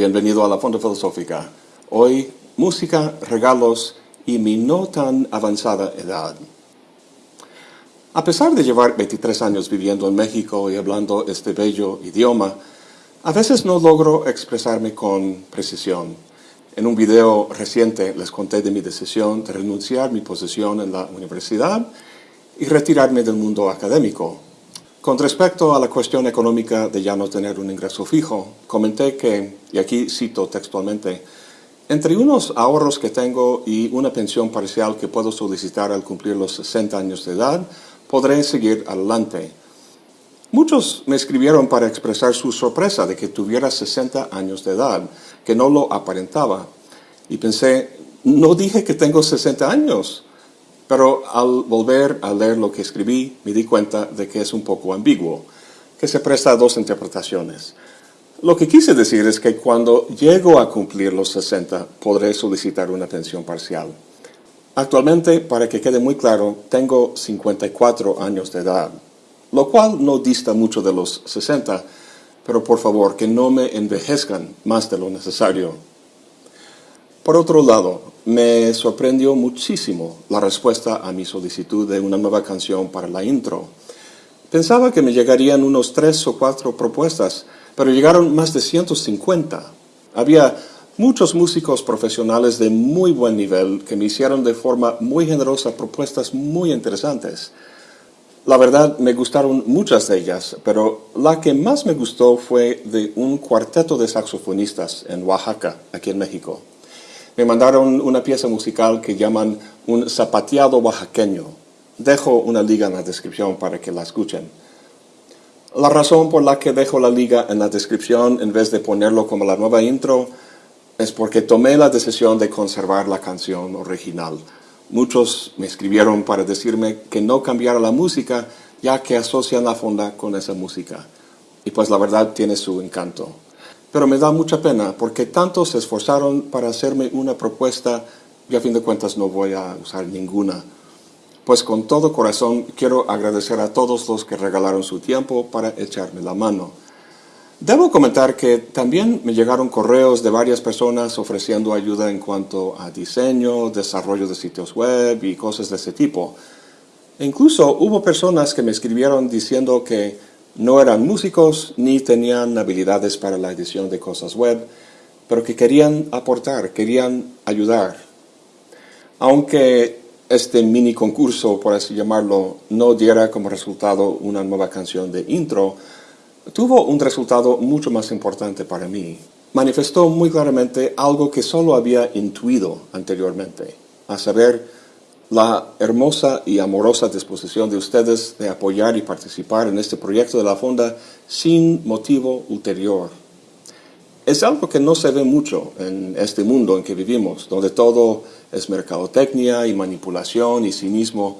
bienvenido a la Fonda Filosófica. Hoy, música, regalos y mi no tan avanzada edad. A pesar de llevar 23 años viviendo en México y hablando este bello idioma, a veces no logro expresarme con precisión. En un video reciente les conté de mi decisión de renunciar mi posición en la universidad y retirarme del mundo académico, con respecto a la cuestión económica de ya no tener un ingreso fijo, comenté que, y aquí cito textualmente, entre unos ahorros que tengo y una pensión parcial que puedo solicitar al cumplir los 60 años de edad, podré seguir adelante. Muchos me escribieron para expresar su sorpresa de que tuviera 60 años de edad, que no lo aparentaba. Y pensé, no dije que tengo 60 años. Pero al volver a leer lo que escribí, me di cuenta de que es un poco ambiguo, que se presta a dos interpretaciones. Lo que quise decir es que cuando llego a cumplir los 60, podré solicitar una pensión parcial. Actualmente, para que quede muy claro, tengo 54 años de edad, lo cual no dista mucho de los 60, pero por favor, que no me envejezcan más de lo necesario. Por otro lado, me sorprendió muchísimo la respuesta a mi solicitud de una nueva canción para la intro. Pensaba que me llegarían unos tres o cuatro propuestas, pero llegaron más de 150. Había muchos músicos profesionales de muy buen nivel que me hicieron de forma muy generosa propuestas muy interesantes. La verdad, me gustaron muchas de ellas, pero la que más me gustó fue de un cuarteto de saxofonistas en Oaxaca, aquí en México me mandaron una pieza musical que llaman un zapateado oaxaqueño. Dejo una liga en la descripción para que la escuchen. La razón por la que dejo la liga en la descripción en vez de ponerlo como la nueva intro es porque tomé la decisión de conservar la canción original. Muchos me escribieron para decirme que no cambiara la música ya que asocian la fonda con esa música. Y pues la verdad tiene su encanto. Pero me da mucha pena porque tantos se esforzaron para hacerme una propuesta y a fin de cuentas no voy a usar ninguna. Pues con todo corazón quiero agradecer a todos los que regalaron su tiempo para echarme la mano. Debo comentar que también me llegaron correos de varias personas ofreciendo ayuda en cuanto a diseño, desarrollo de sitios web y cosas de ese tipo. E incluso hubo personas que me escribieron diciendo que no eran músicos ni tenían habilidades para la edición de cosas web, pero que querían aportar, querían ayudar. Aunque este mini concurso, por así llamarlo, no diera como resultado una nueva canción de intro, tuvo un resultado mucho más importante para mí. Manifestó muy claramente algo que solo había intuido anteriormente, a saber, la hermosa y amorosa disposición de ustedes de apoyar y participar en este proyecto de la Fonda sin motivo ulterior. Es algo que no se ve mucho en este mundo en que vivimos, donde todo es mercadotecnia y manipulación y cinismo.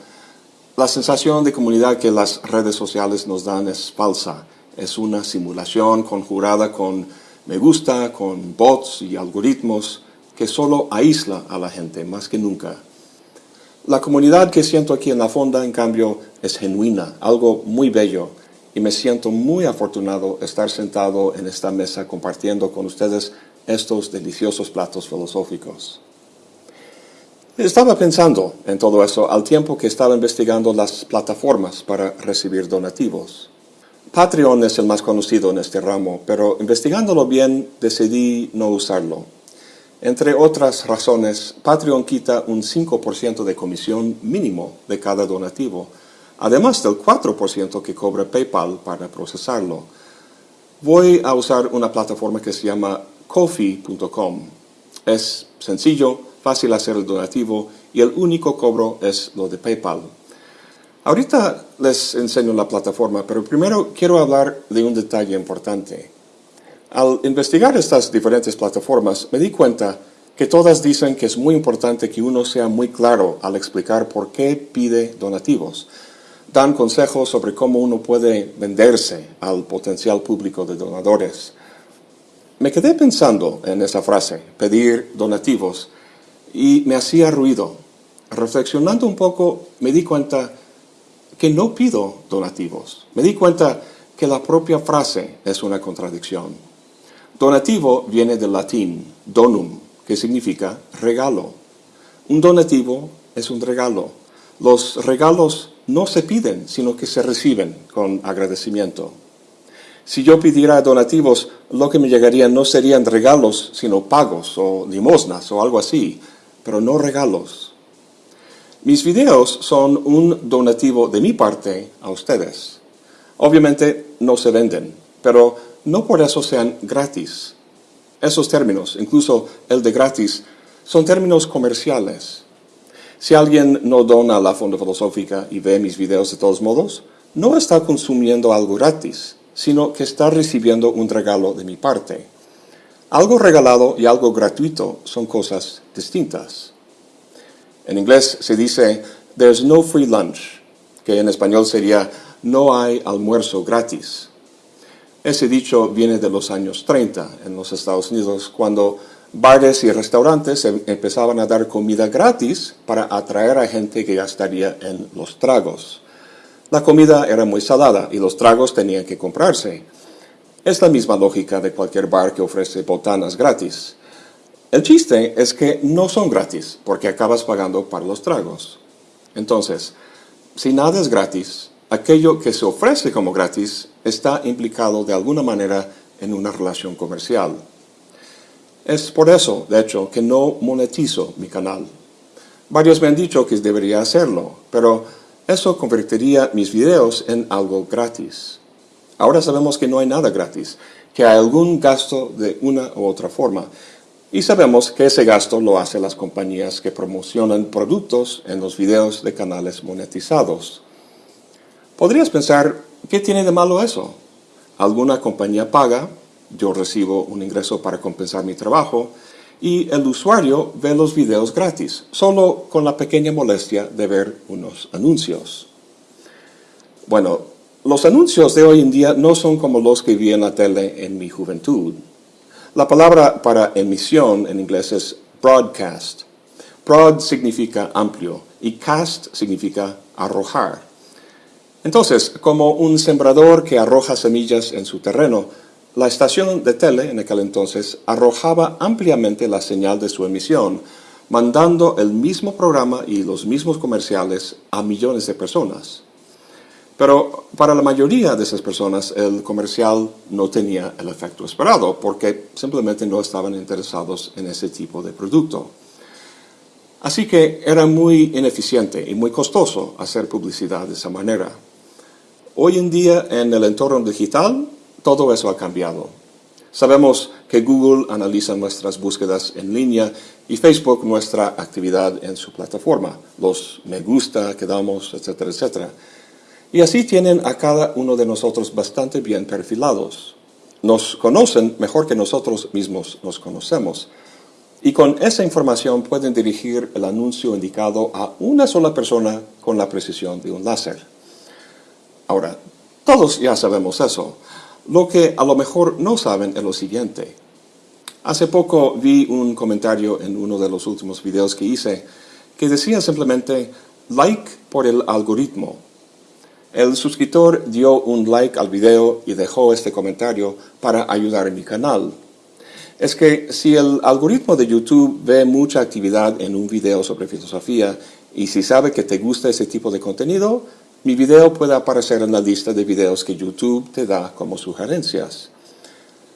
La sensación de comunidad que las redes sociales nos dan es falsa. Es una simulación conjurada con me gusta, con bots y algoritmos que solo aísla a la gente más que nunca. La comunidad que siento aquí en la fonda, en cambio, es genuina, algo muy bello, y me siento muy afortunado estar sentado en esta mesa compartiendo con ustedes estos deliciosos platos filosóficos. Estaba pensando en todo eso al tiempo que estaba investigando las plataformas para recibir donativos. Patreon es el más conocido en este ramo, pero investigándolo bien decidí no usarlo. Entre otras razones, Patreon quita un 5% de comisión mínimo de cada donativo, además del 4% que cobra PayPal para procesarlo. Voy a usar una plataforma que se llama Kofi.com. Es sencillo, fácil hacer el donativo y el único cobro es lo de PayPal. Ahorita les enseño la plataforma, pero primero quiero hablar de un detalle importante. Al investigar estas diferentes plataformas, me di cuenta que todas dicen que es muy importante que uno sea muy claro al explicar por qué pide donativos. Dan consejos sobre cómo uno puede venderse al potencial público de donadores. Me quedé pensando en esa frase, pedir donativos, y me hacía ruido. Reflexionando un poco, me di cuenta que no pido donativos. Me di cuenta que la propia frase es una contradicción. Donativo viene del latín donum, que significa regalo. Un donativo es un regalo. Los regalos no se piden, sino que se reciben con agradecimiento. Si yo pidiera donativos, lo que me llegarían no serían regalos, sino pagos o limosnas o algo así, pero no regalos. Mis videos son un donativo de mi parte a ustedes. Obviamente no se venden, pero no por eso sean gratis. Esos términos, incluso el de gratis, son términos comerciales. Si alguien no dona a la Fonda Filosófica y ve mis videos de todos modos, no está consumiendo algo gratis, sino que está recibiendo un regalo de mi parte. Algo regalado y algo gratuito son cosas distintas. En inglés se dice, there's no free lunch, que en español sería, no hay almuerzo gratis. Ese dicho viene de los años 30 en los Estados Unidos, cuando bares y restaurantes em, empezaban a dar comida gratis para atraer a gente que gastaría en los tragos. La comida era muy salada y los tragos tenían que comprarse. Es la misma lógica de cualquier bar que ofrece botanas gratis. El chiste es que no son gratis, porque acabas pagando para los tragos. Entonces, si nada es gratis, aquello que se ofrece como gratis está implicado de alguna manera en una relación comercial. Es por eso, de hecho, que no monetizo mi canal. Varios me han dicho que debería hacerlo, pero eso convertiría mis videos en algo gratis. Ahora sabemos que no hay nada gratis, que hay algún gasto de una u otra forma. Y sabemos que ese gasto lo hacen las compañías que promocionan productos en los videos de canales monetizados. Podrías pensar, ¿qué tiene de malo eso? Alguna compañía paga, yo recibo un ingreso para compensar mi trabajo, y el usuario ve los videos gratis, solo con la pequeña molestia de ver unos anuncios. Bueno, los anuncios de hoy en día no son como los que vi en la tele en mi juventud. La palabra para emisión en inglés es broadcast. Broad significa amplio y cast significa arrojar. Entonces, como un sembrador que arroja semillas en su terreno, la estación de tele en aquel entonces arrojaba ampliamente la señal de su emisión, mandando el mismo programa y los mismos comerciales a millones de personas. Pero para la mayoría de esas personas el comercial no tenía el efecto esperado porque simplemente no estaban interesados en ese tipo de producto. Así que era muy ineficiente y muy costoso hacer publicidad de esa manera. Hoy en día en el entorno digital todo eso ha cambiado. Sabemos que Google analiza nuestras búsquedas en línea y Facebook nuestra actividad en su plataforma, los me gusta que damos, etcétera, etcétera. Y así tienen a cada uno de nosotros bastante bien perfilados. Nos conocen mejor que nosotros mismos nos conocemos. Y con esa información pueden dirigir el anuncio indicado a una sola persona con la precisión de un láser. Ahora, todos ya sabemos eso. Lo que a lo mejor no saben es lo siguiente. Hace poco vi un comentario en uno de los últimos videos que hice que decía simplemente like por el algoritmo. El suscriptor dio un like al video y dejó este comentario para ayudar a mi canal. Es que si el algoritmo de YouTube ve mucha actividad en un video sobre filosofía y si sabe que te gusta ese tipo de contenido, mi video puede aparecer en la lista de videos que YouTube te da como sugerencias.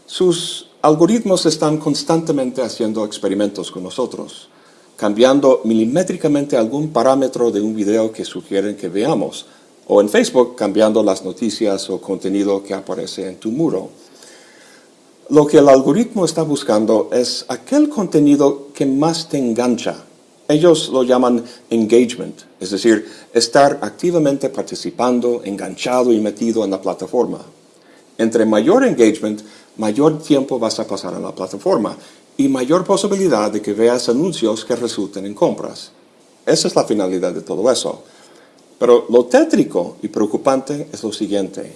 Sus algoritmos están constantemente haciendo experimentos con nosotros, cambiando milimétricamente algún parámetro de un video que sugieren que veamos, o en Facebook cambiando las noticias o contenido que aparece en tu muro. Lo que el algoritmo está buscando es aquel contenido que más te engancha, ellos lo llaman engagement, es decir, estar activamente participando, enganchado y metido en la plataforma. Entre mayor engagement, mayor tiempo vas a pasar en la plataforma y mayor posibilidad de que veas anuncios que resulten en compras. Esa es la finalidad de todo eso. Pero lo tétrico y preocupante es lo siguiente.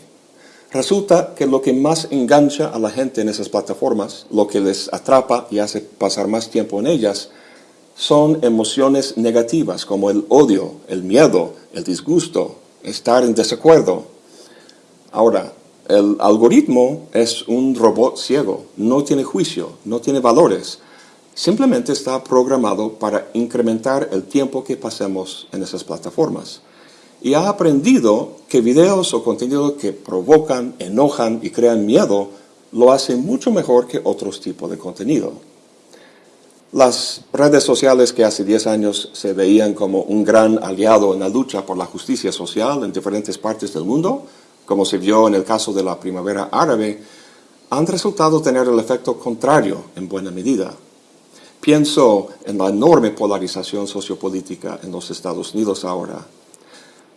Resulta que lo que más engancha a la gente en esas plataformas, lo que les atrapa y hace pasar más tiempo en ellas, son emociones negativas como el odio, el miedo, el disgusto, estar en desacuerdo. Ahora, El algoritmo es un robot ciego, no tiene juicio, no tiene valores. Simplemente está programado para incrementar el tiempo que pasemos en esas plataformas. Y ha aprendido que videos o contenido que provocan, enojan y crean miedo lo hacen mucho mejor que otros tipos de contenido. Las redes sociales que hace 10 años se veían como un gran aliado en la lucha por la justicia social en diferentes partes del mundo, como se vio en el caso de la primavera árabe, han resultado tener el efecto contrario en buena medida. Pienso en la enorme polarización sociopolítica en los Estados Unidos ahora.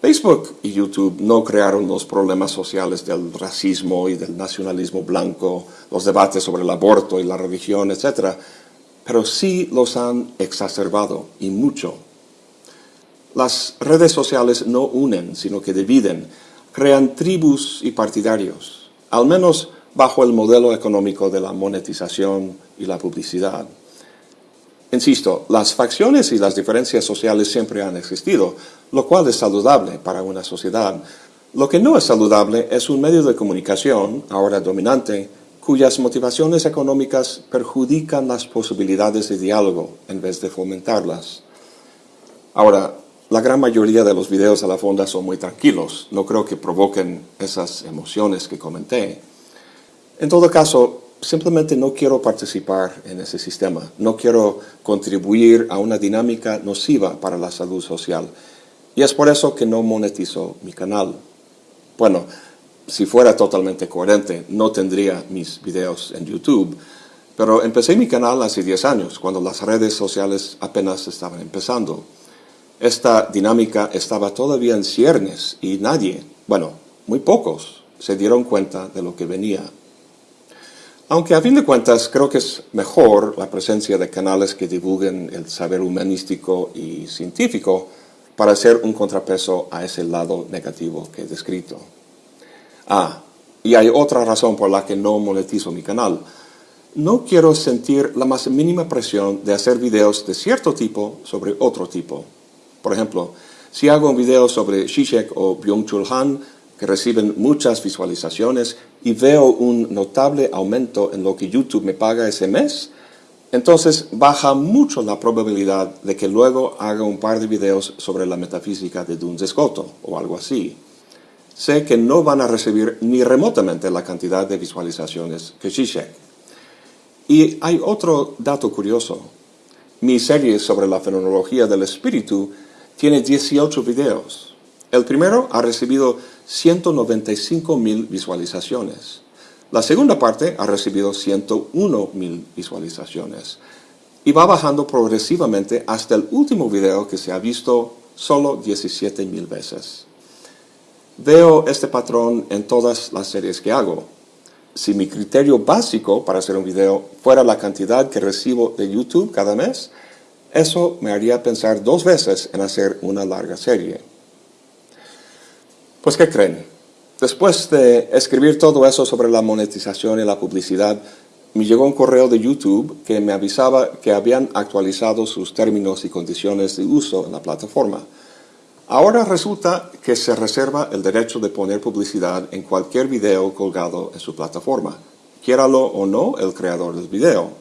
Facebook y YouTube no crearon los problemas sociales del racismo y del nacionalismo blanco, los debates sobre el aborto y la religión, etc., pero sí los han exacerbado y mucho. Las redes sociales no unen, sino que dividen, crean tribus y partidarios, al menos bajo el modelo económico de la monetización y la publicidad. Insisto, las facciones y las diferencias sociales siempre han existido, lo cual es saludable para una sociedad. Lo que no es saludable es un medio de comunicación, ahora dominante, cuyas motivaciones económicas perjudican las posibilidades de diálogo en vez de fomentarlas. Ahora, la gran mayoría de los videos a la fonda son muy tranquilos, no creo que provoquen esas emociones que comenté. En todo caso, simplemente no quiero participar en ese sistema, no quiero contribuir a una dinámica nociva para la salud social. Y es por eso que no monetizo mi canal. Bueno, si fuera totalmente coherente, no tendría mis videos en YouTube. Pero empecé mi canal hace 10 años, cuando las redes sociales apenas estaban empezando. Esta dinámica estaba todavía en ciernes y nadie, bueno, muy pocos, se dieron cuenta de lo que venía. Aunque a fin de cuentas creo que es mejor la presencia de canales que divulguen el saber humanístico y científico para hacer un contrapeso a ese lado negativo que he descrito. Ah, y hay otra razón por la que no monetizo mi canal. No quiero sentir la más mínima presión de hacer videos de cierto tipo sobre otro tipo. Por ejemplo, si hago un video sobre Zizek o Byung-Chul Han, que reciben muchas visualizaciones, y veo un notable aumento en lo que YouTube me paga ese mes, entonces baja mucho la probabilidad de que luego haga un par de videos sobre la metafísica de Duns Scoto o algo así sé que no van a recibir ni remotamente la cantidad de visualizaciones que Zizek. Y hay otro dato curioso. Mi serie sobre la fenomenología del espíritu tiene 18 videos. El primero ha recibido 195 mil visualizaciones. La segunda parte ha recibido 101 mil visualizaciones. Y va bajando progresivamente hasta el último video que se ha visto solo 17 mil veces. Veo este patrón en todas las series que hago. Si mi criterio básico para hacer un video fuera la cantidad que recibo de YouTube cada mes, eso me haría pensar dos veces en hacer una larga serie. Pues, ¿qué creen? Después de escribir todo eso sobre la monetización y la publicidad, me llegó un correo de YouTube que me avisaba que habían actualizado sus términos y condiciones de uso en la plataforma. Ahora resulta que se reserva el derecho de poner publicidad en cualquier video colgado en su plataforma, quiéralo o no el creador del video.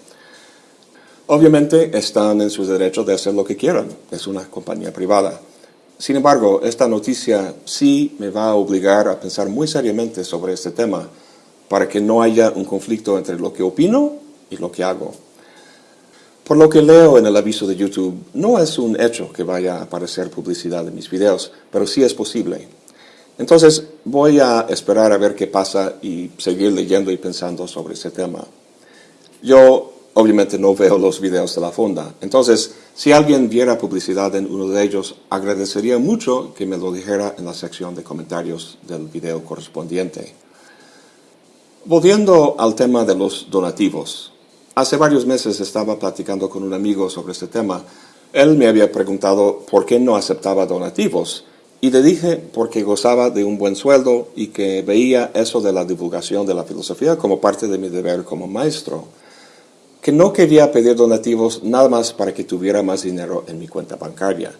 Obviamente están en su derecho de hacer lo que quieran, es una compañía privada. Sin embargo, esta noticia sí me va a obligar a pensar muy seriamente sobre este tema, para que no haya un conflicto entre lo que opino y lo que hago. Por lo que leo en el aviso de YouTube, no es un hecho que vaya a aparecer publicidad en mis videos, pero sí es posible. Entonces voy a esperar a ver qué pasa y seguir leyendo y pensando sobre ese tema. Yo obviamente no veo los videos de la fonda, entonces si alguien viera publicidad en uno de ellos, agradecería mucho que me lo dijera en la sección de comentarios del video correspondiente. Volviendo al tema de los donativos, Hace varios meses estaba platicando con un amigo sobre este tema. Él me había preguntado por qué no aceptaba donativos y le dije porque gozaba de un buen sueldo y que veía eso de la divulgación de la filosofía como parte de mi deber como maestro. Que no quería pedir donativos nada más para que tuviera más dinero en mi cuenta bancaria.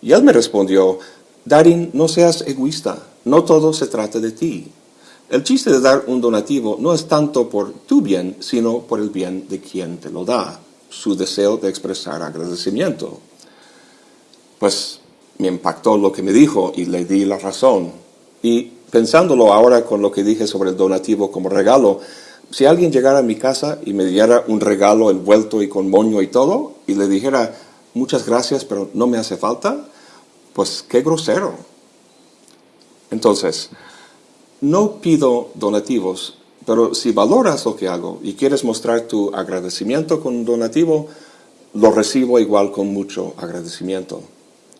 Y él me respondió, Darin, no seas egoísta, no todo se trata de ti. El chiste de dar un donativo no es tanto por tu bien, sino por el bien de quien te lo da, su deseo de expresar agradecimiento. Pues me impactó lo que me dijo y le di la razón. Y pensándolo ahora con lo que dije sobre el donativo como regalo, si alguien llegara a mi casa y me diera un regalo envuelto y con moño y todo, y le dijera, muchas gracias, pero no me hace falta, pues qué grosero. Entonces, no pido donativos, pero si valoras lo que hago y quieres mostrar tu agradecimiento con un donativo, lo recibo igual con mucho agradecimiento.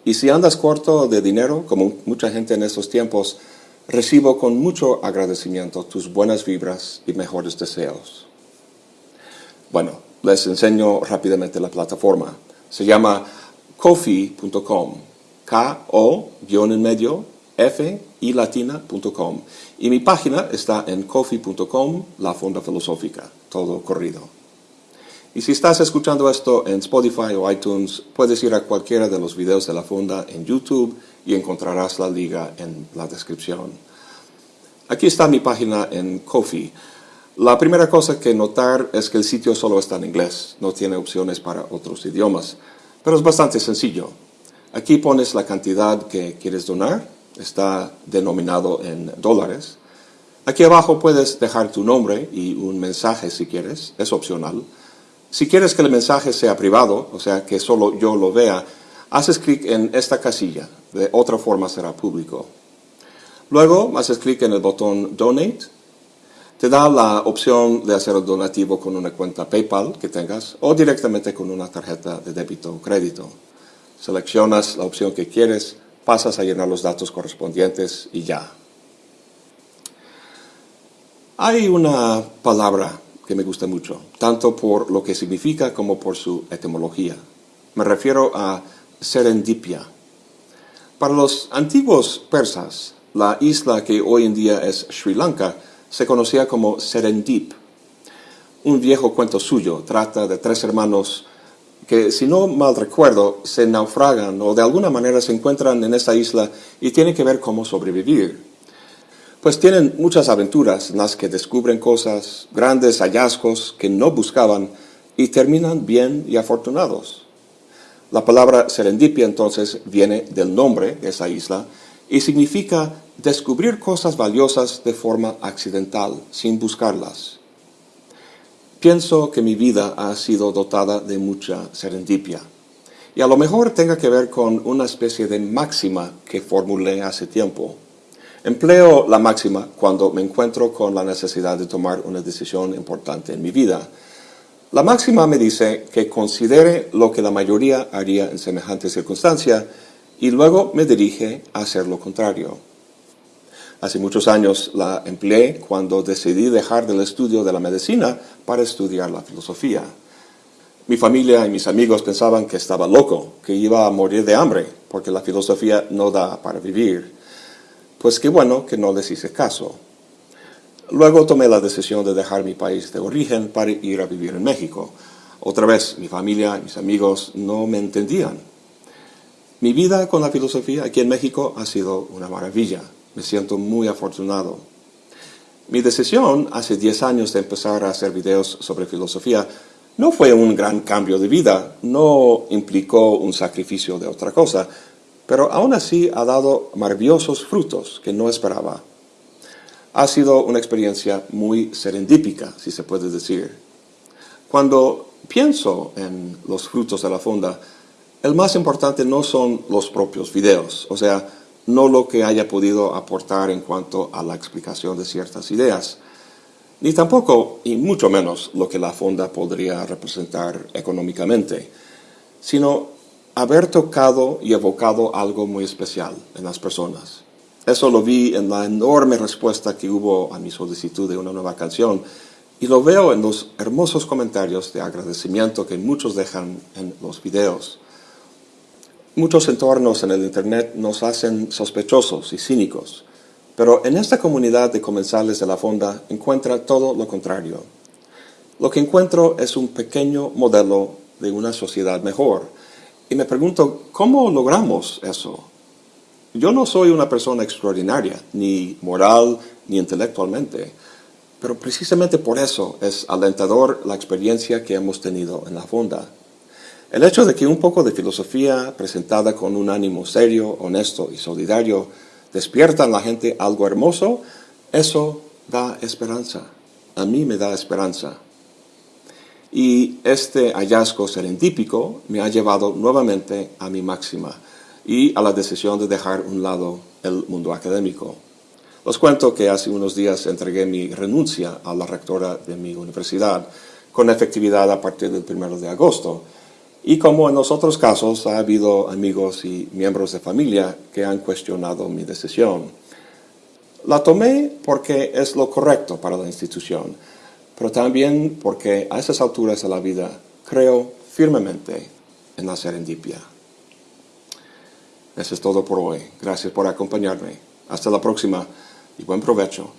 Y si andas corto de dinero, como mucha gente en estos tiempos, recibo con mucho agradecimiento tus buenas vibras y mejores deseos. Bueno, les enseño rápidamente la plataforma. Se llama kofi.com, K-O, guion en medio, F y latina.com. Y mi página está en coffee.com, la Fonda Filosófica, todo corrido. Y si estás escuchando esto en Spotify o iTunes, puedes ir a cualquiera de los videos de la Fonda en YouTube y encontrarás la liga en la descripción. Aquí está mi página en Coffee. La primera cosa que notar es que el sitio solo está en inglés, no tiene opciones para otros idiomas, pero es bastante sencillo. Aquí pones la cantidad que quieres donar, está denominado en dólares. Aquí abajo puedes dejar tu nombre y un mensaje si quieres, es opcional. Si quieres que el mensaje sea privado, o sea, que solo yo lo vea, haces clic en esta casilla, de otra forma será público. Luego haces clic en el botón Donate, te da la opción de hacer el donativo con una cuenta PayPal que tengas o directamente con una tarjeta de débito o crédito. Seleccionas la opción que quieres, pasas a llenar los datos correspondientes y ya. Hay una palabra que me gusta mucho, tanto por lo que significa como por su etimología. Me refiero a serendipia. Para los antiguos persas, la isla que hoy en día es Sri Lanka se conocía como Serendip. Un viejo cuento suyo trata de tres hermanos que si no mal recuerdo se naufragan o de alguna manera se encuentran en esta isla y tienen que ver cómo sobrevivir. Pues tienen muchas aventuras en las que descubren cosas, grandes hallazgos que no buscaban y terminan bien y afortunados. La palabra serendipia entonces viene del nombre de esa isla y significa descubrir cosas valiosas de forma accidental, sin buscarlas. Pienso que mi vida ha sido dotada de mucha serendipia. Y a lo mejor tenga que ver con una especie de máxima que formulé hace tiempo. Empleo la máxima cuando me encuentro con la necesidad de tomar una decisión importante en mi vida. La máxima me dice que considere lo que la mayoría haría en semejante circunstancia y luego me dirige a hacer lo contrario. Hace muchos años la empleé cuando decidí dejar del estudio de la medicina para estudiar la filosofía. Mi familia y mis amigos pensaban que estaba loco, que iba a morir de hambre, porque la filosofía no da para vivir. Pues qué bueno que no les hice caso. Luego tomé la decisión de dejar mi país de origen para ir a vivir en México. Otra vez, mi familia y mis amigos no me entendían. Mi vida con la filosofía aquí en México ha sido una maravilla. Me siento muy afortunado. Mi decisión hace 10 años de empezar a hacer videos sobre filosofía no fue un gran cambio de vida, no implicó un sacrificio de otra cosa, pero aún así ha dado maravillosos frutos que no esperaba. Ha sido una experiencia muy serendípica, si se puede decir. Cuando pienso en los frutos de la fonda, el más importante no son los propios videos, o sea, no lo que haya podido aportar en cuanto a la explicación de ciertas ideas, ni tampoco, y mucho menos, lo que la fonda podría representar económicamente, sino haber tocado y evocado algo muy especial en las personas. Eso lo vi en la enorme respuesta que hubo a mi solicitud de una nueva canción y lo veo en los hermosos comentarios de agradecimiento que muchos dejan en los videos. Muchos entornos en el Internet nos hacen sospechosos y cínicos, pero en esta comunidad de comensales de la fonda encuentra todo lo contrario. Lo que encuentro es un pequeño modelo de una sociedad mejor. Y me pregunto, ¿cómo logramos eso? Yo no soy una persona extraordinaria, ni moral, ni intelectualmente, pero precisamente por eso es alentador la experiencia que hemos tenido en la fonda. El hecho de que un poco de filosofía presentada con un ánimo serio, honesto y solidario despierta en la gente algo hermoso, eso da esperanza. A mí me da esperanza. Y este hallazgo serendípico me ha llevado nuevamente a mi máxima y a la decisión de dejar un lado el mundo académico. Os cuento que hace unos días entregué mi renuncia a la rectora de mi universidad, con efectividad a partir del 1 de agosto. Y como en los otros casos, ha habido amigos y miembros de familia que han cuestionado mi decisión. La tomé porque es lo correcto para la institución, pero también porque a esas alturas de la vida creo firmemente en la serendipia. Eso es todo por hoy. Gracias por acompañarme. Hasta la próxima y buen provecho.